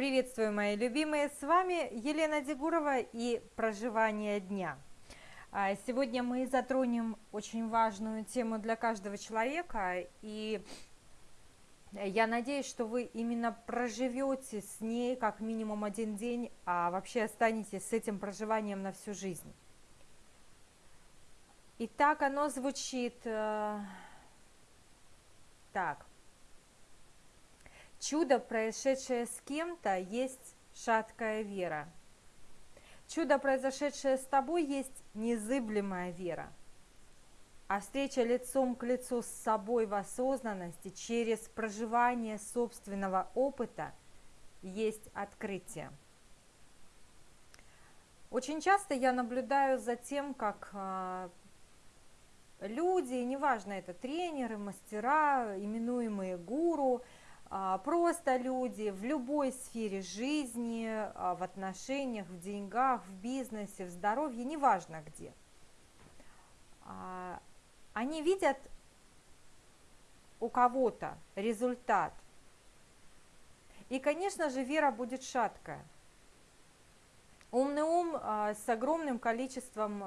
Приветствую, мои любимые! С вами Елена Дегурова и «Проживание дня». А, сегодня мы затронем очень важную тему для каждого человека, и я надеюсь, что вы именно проживете с ней как минимум один день, а вообще останетесь с этим проживанием на всю жизнь. Итак, оно звучит э, так. Чудо, происшедшее с кем-то, есть шаткая вера. Чудо, произошедшее с тобой, есть незыблемая вера. А встреча лицом к лицу с собой в осознанности через проживание собственного опыта есть открытие. Очень часто я наблюдаю за тем, как а, люди, неважно это тренеры, мастера, именуемые гуру – просто люди в любой сфере жизни, а, в отношениях, в деньгах, в бизнесе, в здоровье, неважно где. А, они видят у кого-то результат. И, конечно же, вера будет шаткая. Умный ум с огромным количеством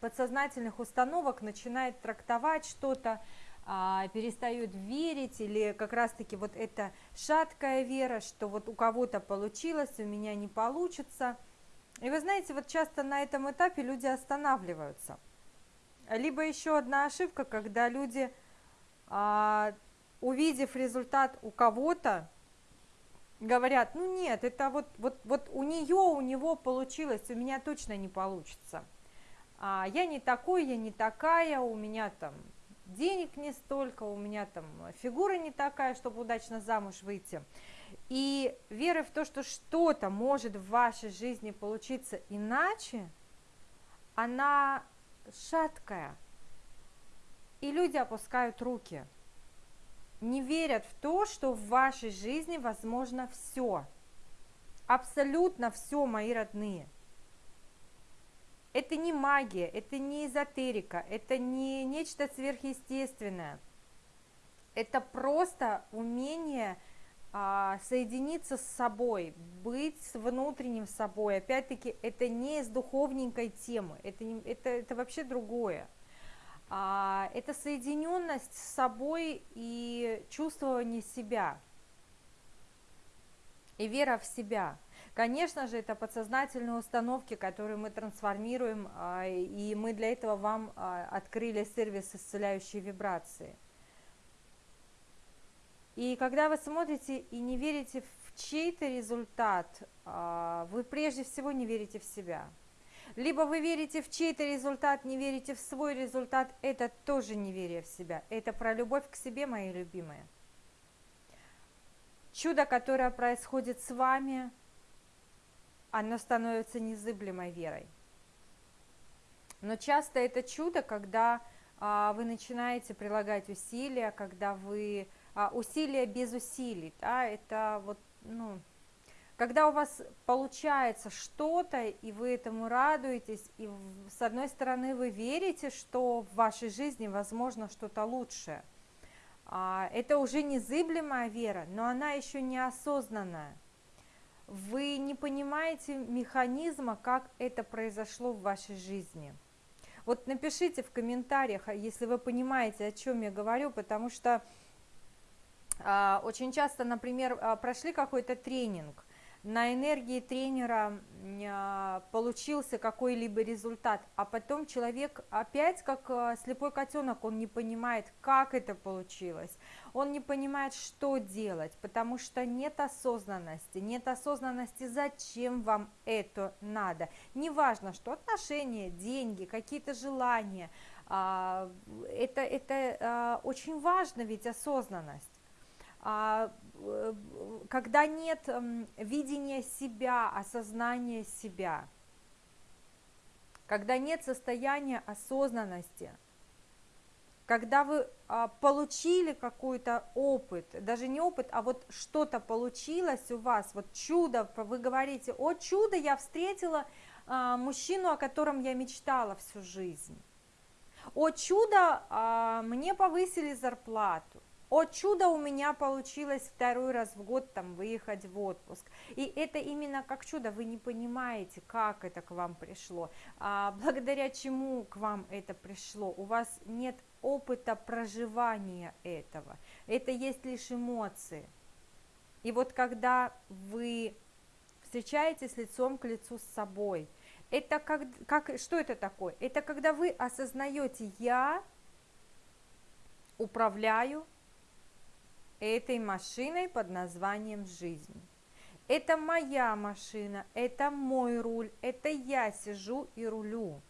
подсознательных установок начинает трактовать что-то а, перестают верить, или как раз-таки вот эта шаткая вера, что вот у кого-то получилось, у меня не получится. И вы знаете, вот часто на этом этапе люди останавливаются. Либо еще одна ошибка, когда люди, а, увидев результат у кого-то, говорят, ну нет, это вот, вот, вот у нее, у него получилось, у меня точно не получится. А, я не такой, я не такая, у меня там денег не столько, у меня там фигура не такая, чтобы удачно замуж выйти. И веры в то, что что-то может в вашей жизни получиться иначе, она шаткая. И люди опускают руки, не верят в то, что в вашей жизни возможно все. Абсолютно все, мои родные – это не магия, это не эзотерика, это не нечто сверхъестественное. Это просто умение а, соединиться с собой, быть с внутренним собой. Опять-таки, это не из духовненькой темы, это, не, это, это вообще другое. А, это соединенность с собой и чувствование себя, и вера в себя – Конечно же, это подсознательные установки, которые мы трансформируем, а, и мы для этого вам а, открыли сервис исцеляющей вибрации. И когда вы смотрите и не верите в чей-то результат, а, вы прежде всего не верите в себя. Либо вы верите в чей-то результат, не верите в свой результат, это тоже неверие в себя. Это про любовь к себе, мои любимые. Чудо, которое происходит с вами – оно становится незыблемой верой. Но часто это чудо, когда а, вы начинаете прилагать усилия, когда вы а, усилия без усилий, да, это вот, ну, когда у вас получается что-то, и вы этому радуетесь, и с одной стороны вы верите, что в вашей жизни возможно что-то лучшее, это уже незыблемая вера, но она еще неосознанная вы не понимаете механизма, как это произошло в вашей жизни. Вот напишите в комментариях, а если вы понимаете, о чем я говорю, потому что а, очень часто, например, а, прошли какой-то тренинг, на энергии тренера а, получился какой-либо результат, а потом человек опять как а, слепой котенок, он не понимает, как это получилось, он не понимает, что делать, потому что нет осознанности, нет осознанности, зачем вам это надо. Неважно, что отношения, деньги, какие-то желания, а, это, это очень важно ведь осознанность. А, э, когда нет видения себя, осознания себя, когда нет состояния осознанности, когда вы а, получили какой-то опыт, даже не опыт, а вот что-то получилось у вас, вот чудо, вы говорите, о чудо, я встретила а, мужчину, о котором я мечтала всю жизнь, о чудо, мне повысили зарплату, О чудо у меня получилось второй раз в год там выехать в отпуск. И это именно как чудо, вы не понимаете, как это к вам пришло, а, благодаря чему к вам это пришло. У вас нет опыта проживания этого, это есть лишь эмоции. И вот когда вы встречаетесь лицом к лицу с собой, это как, как, что это такое? Это когда вы осознаете, я управляю этой машиной под названием жизнь. Это моя машина, это мой руль, это я сижу и рулю.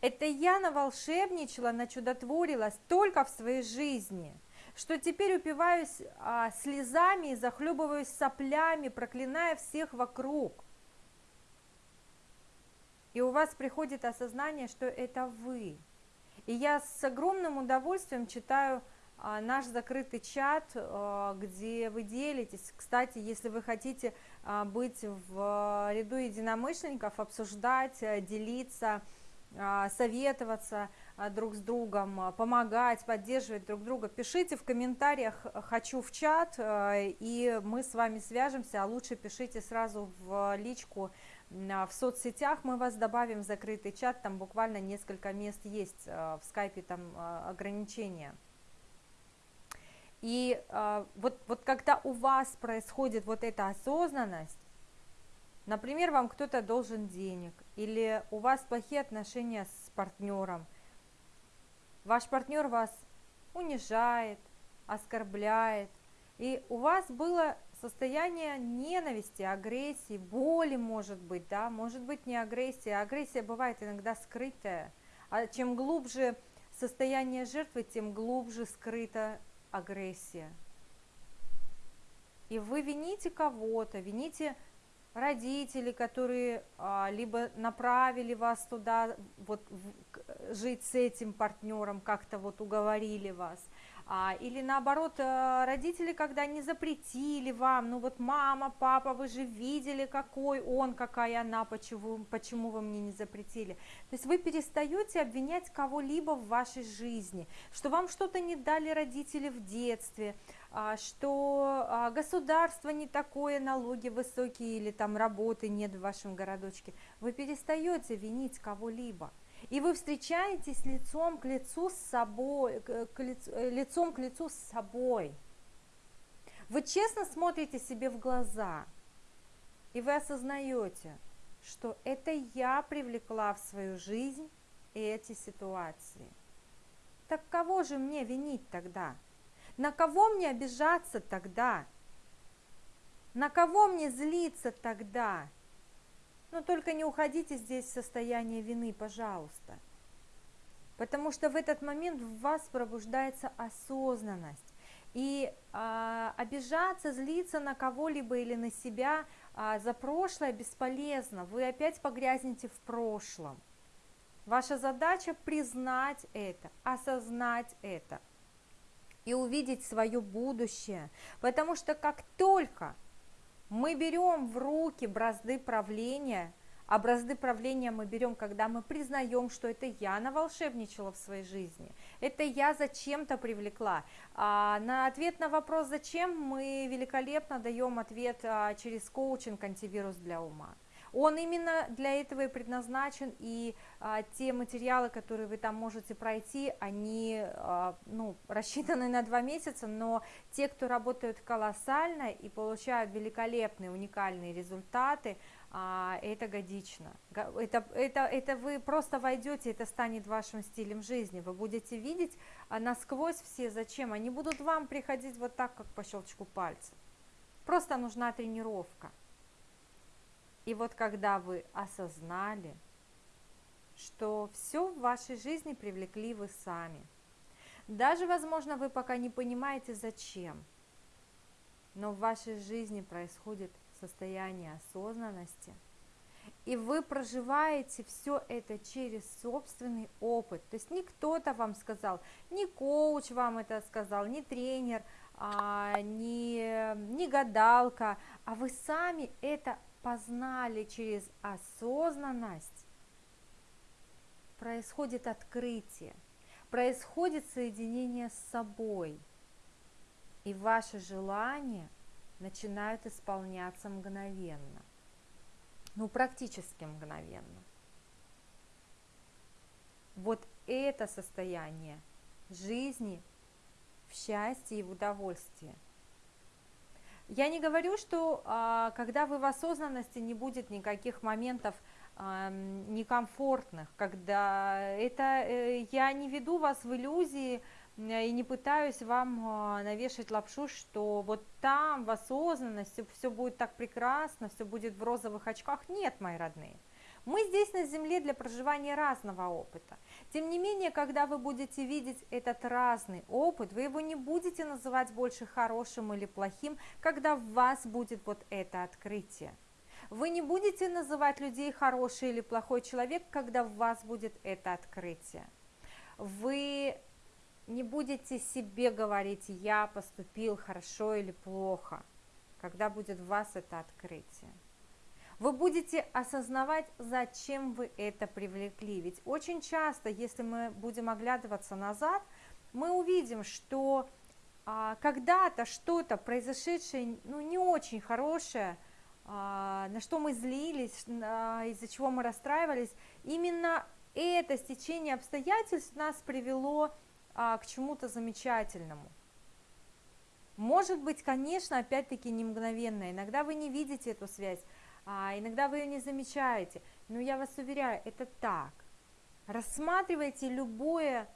Это я наволшебничала, начудотворилась только в своей жизни, что теперь упиваюсь а, слезами и захлебываюсь соплями, проклиная всех вокруг. И у вас приходит осознание, что это вы. И я с огромным удовольствием читаю наш закрытый чат, а, где вы делитесь. Кстати, если вы хотите а, быть в ряду единомышленников, обсуждать, делиться, советоваться друг с другом, помогать, поддерживать друг друга, пишите в комментариях «хочу в чат», и мы с вами свяжемся, а лучше пишите сразу в личку в соцсетях, мы вас добавим в закрытый чат, там буквально несколько мест есть, в скайпе там ограничения. И э, вот, вот когда у вас происходит вот эта осознанность, например, вам кто-то должен денег, или у вас плохие отношения с партнером, ваш партнер вас унижает, оскорбляет, и у вас было состояние ненависти, агрессии, боли, может быть, да, может быть не агрессия, агрессия бывает иногда скрытая, а чем глубже состояние жертвы, тем глубже скрыта агрессия. И вы вините кого-то, вините родителей, которые а, либо направили вас туда, вот в, жить с этим партнером, как-то вот уговорили вас, а, или наоборот, э, родители, когда не запретили вам, ну вот мама, папа, вы же видели, какой он, какая она, почему, почему вы мне не запретили. То есть вы перестаете обвинять кого-либо в вашей жизни, что вам что-то не дали родители в детстве, а, что а, государство не такое, налоги высокие или там работы нет в вашем городочке. Вы перестаете винить кого-либо. И вы встречаетесь лицом к лицу с собой, к лицу, э, лицом к лицу с собой. Вы честно смотрите себе в глаза, и вы осознаете, что это я привлекла в свою жизнь эти ситуации. Так кого же мне винить тогда? На кого мне обижаться тогда? На кого мне злиться тогда? Но только не уходите здесь в состояние вины, пожалуйста. Потому что в этот момент в вас пробуждается осознанность. И а, обижаться, злиться на кого-либо или на себя а, за прошлое бесполезно. Вы опять погрязнете в прошлом. Ваша задача признать это, осознать это и увидеть свое будущее. Потому что как только мы берем в руки бразды правления, а бразды правления мы берем, когда мы признаем, что это я наволшебничала в своей жизни, это я зачем-то привлекла. А на ответ на вопрос «зачем» мы великолепно даем ответ а, через коучинг «Антивирус для ума». Он именно для этого и предназначен, и а, те материалы, которые вы там можете пройти, они а, ну, рассчитаны на два месяца, но те, кто работают колоссально и получают великолепные, уникальные результаты, а, это годично. Это, это, это вы просто войдете, это станет вашим стилем жизни. Вы будете видеть а, насквозь все, зачем. Они будут вам приходить вот так, как по щелчку пальца. Просто нужна тренировка. И вот когда вы осознали, что все в вашей жизни привлекли вы сами, даже, возможно, вы пока не понимаете, зачем, но в вашей жизни происходит состояние осознанности, и вы проживаете все это через собственный опыт. То есть не кто-то вам сказал, не коуч вам это сказал, не тренер, а, не, не гадалка, а вы сами это познали через осознанность, происходит открытие. происходит соединение с собой, и ваши желания начинают исполняться мгновенно, ну практически мгновенно. Вот это состояние жизни в счастье и в удовольствии. Я не говорю, что а, когда вы в осознанности не будет никаких моментов некомфортных, когда это э, я не веду вас в иллюзии и не пытаюсь вам а, навешать лапшу, что вот там в осознанности все будет так прекрасно, все будет в розовых очках. Нет, мои родные. Мы здесь на Земле для проживания разного опыта. Тем не менее, когда вы будете видеть этот разный опыт, вы его не будете называть больше хорошим или плохим, когда в вас будет вот это открытие. Вы не будете называть людей хороший или плохой человек, когда в вас будет это открытие. Вы не будете себе говорить, я поступил хорошо или плохо, когда будет в вас это открытие вы будете осознавать, зачем вы это привлекли. Ведь очень часто, если мы будем оглядываться назад, мы увидим, что а, когда-то что-то произошедшее, ну, не очень хорошее, а, на что мы злились, а, из-за чего мы расстраивались, именно это стечение обстоятельств нас привело а, к чему-то замечательному. Может быть, конечно, опять-таки не мгновенно, иногда вы не видите эту связь, а иногда вы ее не замечаете, но я вас уверяю, это так. Рассматривайте любое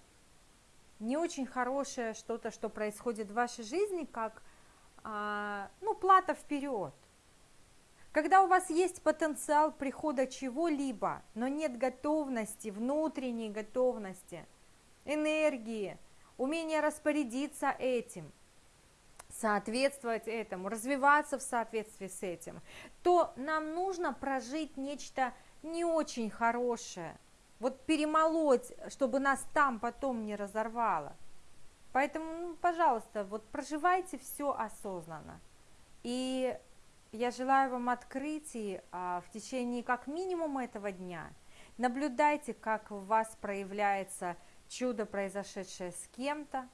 не очень хорошее что-то, что происходит в вашей жизни, как а, ну, плата вперед. Когда у вас есть потенциал прихода чего-либо, но нет готовности, внутренней готовности, энергии, умения распорядиться этим – соответствовать этому, развиваться в соответствии с этим, то нам нужно прожить нечто не очень хорошее, вот перемолоть, чтобы нас там потом не разорвало. Поэтому, ну, пожалуйста, вот проживайте все осознанно. И я желаю вам открытий а, в течение как минимум этого дня. Наблюдайте, как в вас проявляется чудо, произошедшее с кем-то,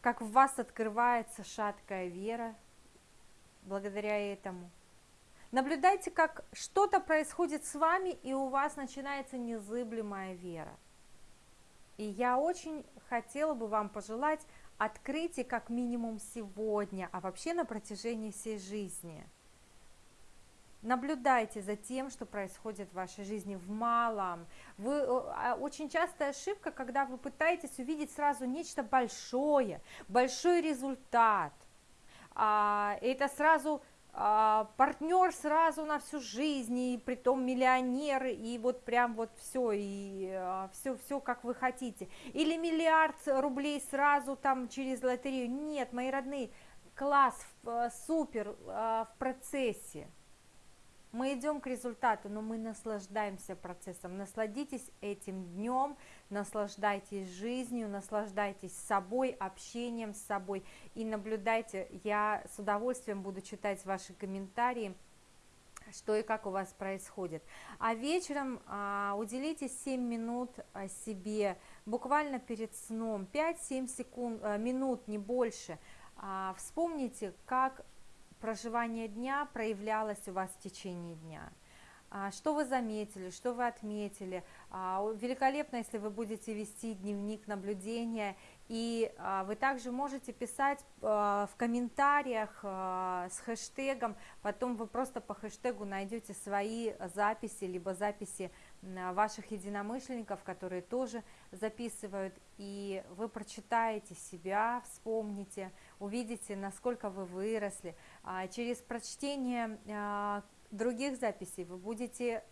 как в вас открывается шаткая вера благодаря этому. Наблюдайте, как что-то происходит с вами, и у вас начинается незыблемая вера. И я очень хотела бы вам пожелать открытия как минимум сегодня, а вообще на протяжении всей жизни – Наблюдайте за тем, что происходит в вашей жизни в малом. Вы, э, а, очень частая ошибка, когда вы пытаетесь увидеть сразу нечто большое, большой результат. А, это сразу а, партнер сразу на всю жизнь, и притом миллионер, и вот прям вот все, и все, все как вы хотите. Или миллиард рублей сразу там через лотерею. Нет, мои родные, класс, э, супер в процессе мы идем к результату, но мы наслаждаемся процессом. Насладитесь этим днем, наслаждайтесь жизнью, наслаждайтесь собой, общением с собой и наблюдайте. Я с удовольствием буду читать ваши комментарии что и как у вас происходит. А вечером а, уделите 7 минут а, себе, буквально перед сном, 5-7 секунд, а, минут, не больше. А, вспомните, как проживание дня проявлялось у вас в течение дня. А, что вы заметили, что вы отметили. А, великолепно, если вы будете вести дневник наблюдения, и а, вы также можете писать в комментариях с хэштегом, потом вы просто по хэштегу найдете свои записи, либо записи ваших единомышленников, которые тоже записывают, и вы прочитаете себя, вспомните, увидите, насколько вы выросли. А через прочтение а, других записей вы будете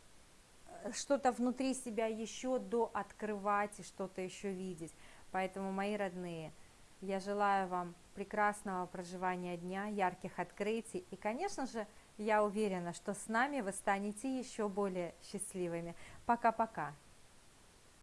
э, что-то внутри себя еще до открывать и что-то еще видеть. Поэтому, мои родные, я желаю вам прекрасного проживания дня, ярких открытий и, конечно же, я уверена, что с нами вы станете еще более счастливыми. Пока-пока.